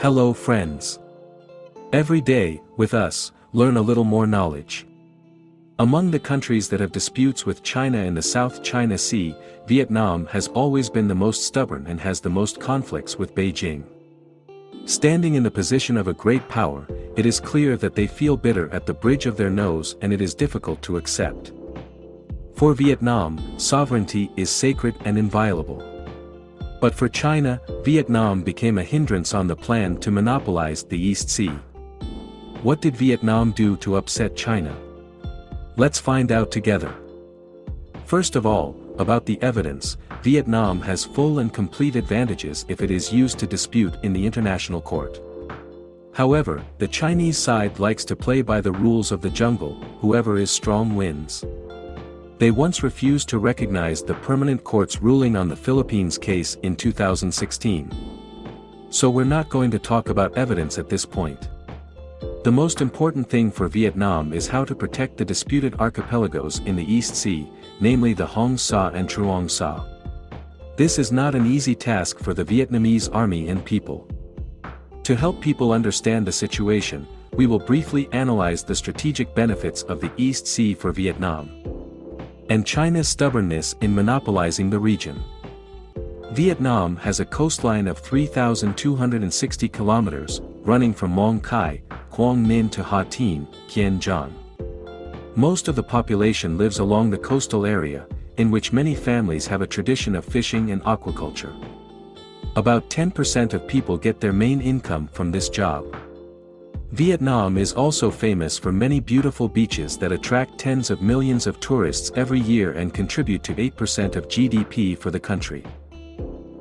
Hello friends. Every day, with us, learn a little more knowledge. Among the countries that have disputes with China in the South China Sea, Vietnam has always been the most stubborn and has the most conflicts with Beijing. Standing in the position of a great power, it is clear that they feel bitter at the bridge of their nose and it is difficult to accept. For Vietnam, sovereignty is sacred and inviolable. But for China, Vietnam became a hindrance on the plan to monopolize the East Sea. What did Vietnam do to upset China? Let's find out together. First of all, about the evidence, Vietnam has full and complete advantages if it is used to dispute in the international court. However, the Chinese side likes to play by the rules of the jungle, whoever is strong wins. They once refused to recognize the permanent court's ruling on the Philippines case in 2016. So we're not going to talk about evidence at this point. The most important thing for Vietnam is how to protect the disputed archipelagos in the East Sea, namely the Hoang Sa and Truong Sa. This is not an easy task for the Vietnamese army and people. To help people understand the situation, we will briefly analyze the strategic benefits of the East Sea for Vietnam. And China's stubbornness in monopolizing the region. Vietnam has a coastline of 3,260 kilometers, running from Mong Cai, Quang Ninh to Ha Tien, Kien Giang. Most of the population lives along the coastal area, in which many families have a tradition of fishing and aquaculture. About 10% of people get their main income from this job. Vietnam is also famous for many beautiful beaches that attract tens of millions of tourists every year and contribute to 8% of GDP for the country.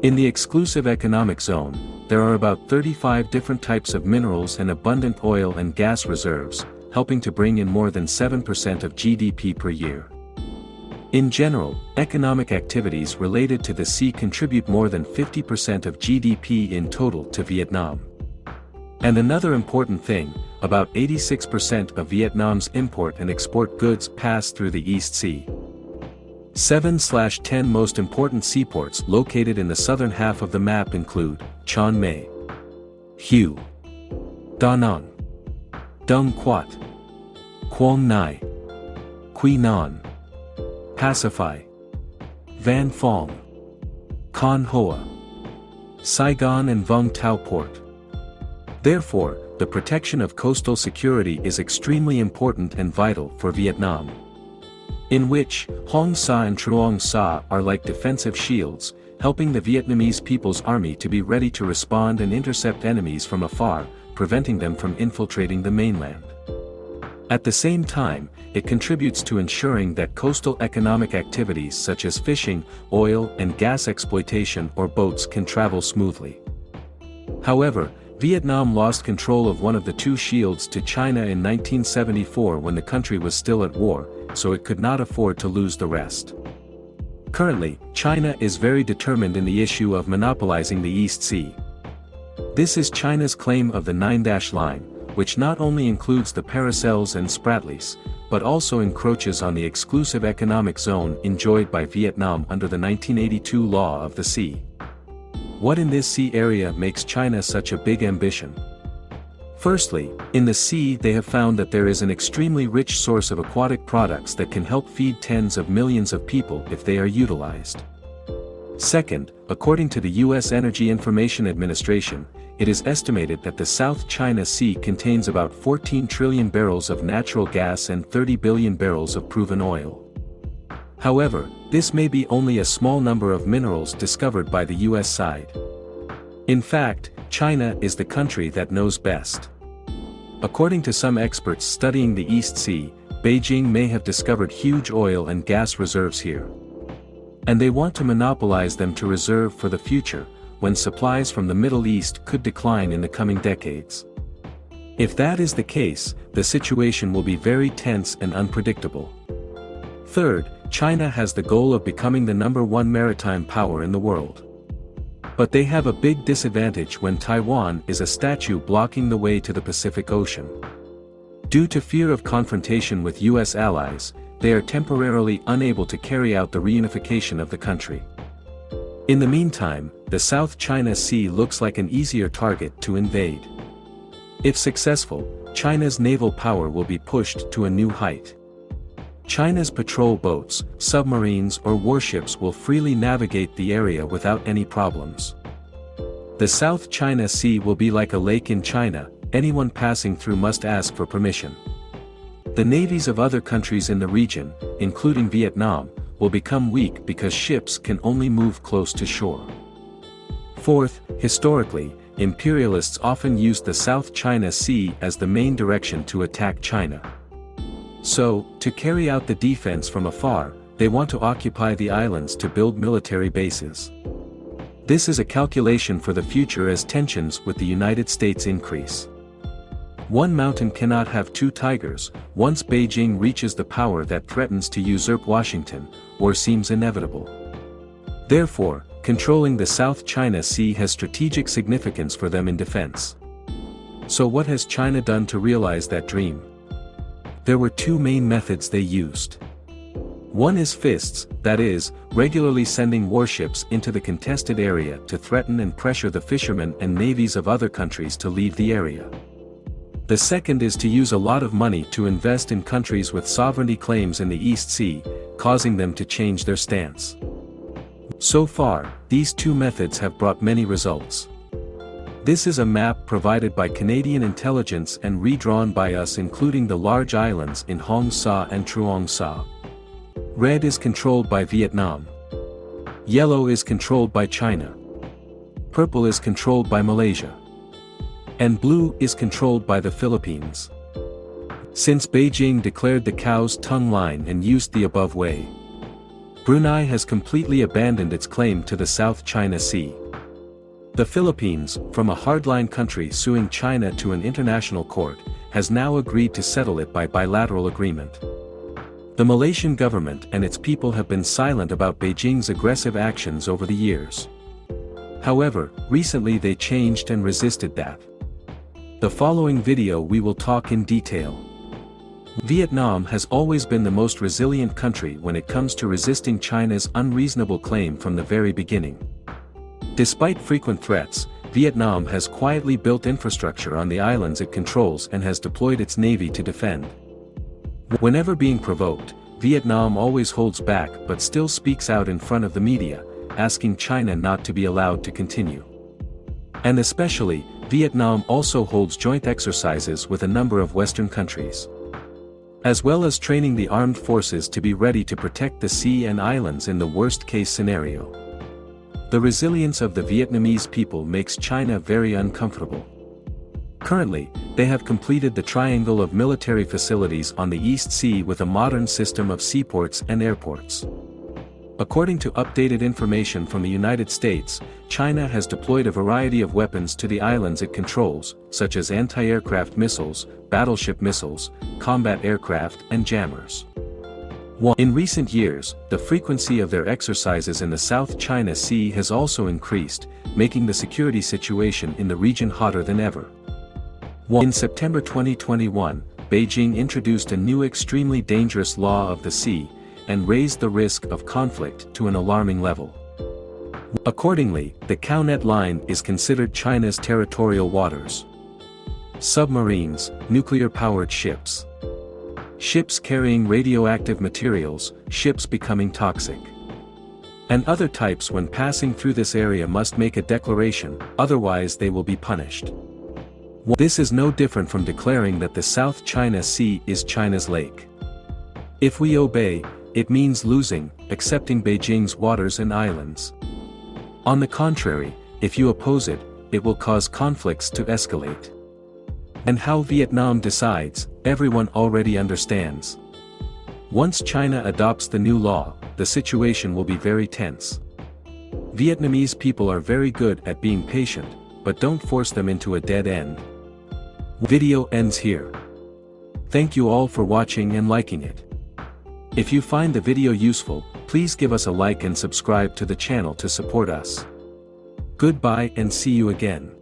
In the exclusive economic zone, there are about 35 different types of minerals and abundant oil and gas reserves, helping to bring in more than 7% of GDP per year. In general, economic activities related to the sea contribute more than 50% of GDP in total to Vietnam. And another important thing, about 86% of Vietnam's import and export goods pass through the East Sea. 7-10 most important seaports located in the southern half of the map include, Chan May, Hue, Da Nang, Dung Quat, Quang Ngai, Quy Nhon, Pacify, Van Phong, Con Hoa, Saigon and Vung Tau Port. Therefore, the protection of coastal security is extremely important and vital for Vietnam. In which, Hoang Sa and Truong Sa are like defensive shields, helping the Vietnamese People's Army to be ready to respond and intercept enemies from afar, preventing them from infiltrating the mainland. At the same time, it contributes to ensuring that coastal economic activities such as fishing, oil and gas exploitation or boats can travel smoothly. However, Vietnam lost control of one of the two shields to China in 1974 when the country was still at war, so it could not afford to lose the rest. Currently, China is very determined in the issue of monopolizing the East Sea. This is China's claim of the Nine-Dash Line, which not only includes the Paracels and Spratlys, but also encroaches on the exclusive economic zone enjoyed by Vietnam under the 1982 Law of the Sea. What in this sea area makes China such a big ambition? Firstly, in the sea they have found that there is an extremely rich source of aquatic products that can help feed tens of millions of people if they are utilized. Second, according to the U.S. Energy Information Administration, it is estimated that the South China Sea contains about 14 trillion barrels of natural gas and 30 billion barrels of proven oil. However, this may be only a small number of minerals discovered by the US side. In fact, China is the country that knows best. According to some experts studying the East Sea, Beijing may have discovered huge oil and gas reserves here. And they want to monopolize them to reserve for the future, when supplies from the Middle East could decline in the coming decades. If that is the case, the situation will be very tense and unpredictable. Third, China has the goal of becoming the number one maritime power in the world. But they have a big disadvantage when Taiwan is a statue blocking the way to the Pacific Ocean. Due to fear of confrontation with US allies, they are temporarily unable to carry out the reunification of the country. In the meantime, the South China Sea looks like an easier target to invade. If successful, China's naval power will be pushed to a new height. China's patrol boats, submarines or warships will freely navigate the area without any problems. The South China Sea will be like a lake in China, anyone passing through must ask for permission. The navies of other countries in the region, including Vietnam, will become weak because ships can only move close to shore. Fourth, historically, imperialists often used the South China Sea as the main direction to attack China. So, to carry out the defense from afar, they want to occupy the islands to build military bases. This is a calculation for the future as tensions with the United States increase. One mountain cannot have two tigers, once Beijing reaches the power that threatens to usurp Washington, or seems inevitable. Therefore, controlling the South China Sea has strategic significance for them in defense. So what has China done to realize that dream? There were two main methods they used. One is fists, that is, regularly sending warships into the contested area to threaten and pressure the fishermen and navies of other countries to leave the area. The second is to use a lot of money to invest in countries with sovereignty claims in the East Sea, causing them to change their stance. So far, these two methods have brought many results. This is a map provided by Canadian intelligence and redrawn by us including the large islands in Hoang Sa and Truong Sa. Red is controlled by Vietnam. Yellow is controlled by China. Purple is controlled by Malaysia and blue is controlled by the Philippines. Since Beijing declared the cow's tongue line and used the above way, Brunei has completely abandoned its claim to the South China Sea. The Philippines, from a hardline country suing China to an international court, has now agreed to settle it by bilateral agreement. The Malaysian government and its people have been silent about Beijing's aggressive actions over the years. However, recently they changed and resisted that. The following video we will talk in detail. Vietnam has always been the most resilient country when it comes to resisting China's unreasonable claim from the very beginning. Despite frequent threats, Vietnam has quietly built infrastructure on the islands it controls and has deployed its navy to defend. Whenever being provoked, Vietnam always holds back but still speaks out in front of the media, asking China not to be allowed to continue. And especially, Vietnam also holds joint exercises with a number of Western countries. As well as training the armed forces to be ready to protect the sea and islands in the worst-case scenario. The resilience of the Vietnamese people makes China very uncomfortable. Currently, they have completed the triangle of military facilities on the East Sea with a modern system of seaports and airports. According to updated information from the United States, China has deployed a variety of weapons to the islands it controls, such as anti-aircraft missiles, battleship missiles, combat aircraft and jammers. In recent years, the frequency of their exercises in the South China Sea has also increased, making the security situation in the region hotter than ever. In September 2021, Beijing introduced a new extremely dangerous law of the sea, and raised the risk of conflict to an alarming level. Accordingly, the Cownet Line is considered China's territorial waters. Submarines, nuclear-powered ships. Ships carrying radioactive materials, ships becoming toxic. And other types when passing through this area must make a declaration, otherwise they will be punished. This is no different from declaring that the South China Sea is China's lake. If we obey, it means losing, accepting Beijing's waters and islands. On the contrary, if you oppose it, it will cause conflicts to escalate. And how Vietnam decides, everyone already understands. Once China adopts the new law, the situation will be very tense. Vietnamese people are very good at being patient, but don't force them into a dead end. Video ends here. Thank you all for watching and liking it. If you find the video useful, please give us a like and subscribe to the channel to support us. Goodbye and see you again.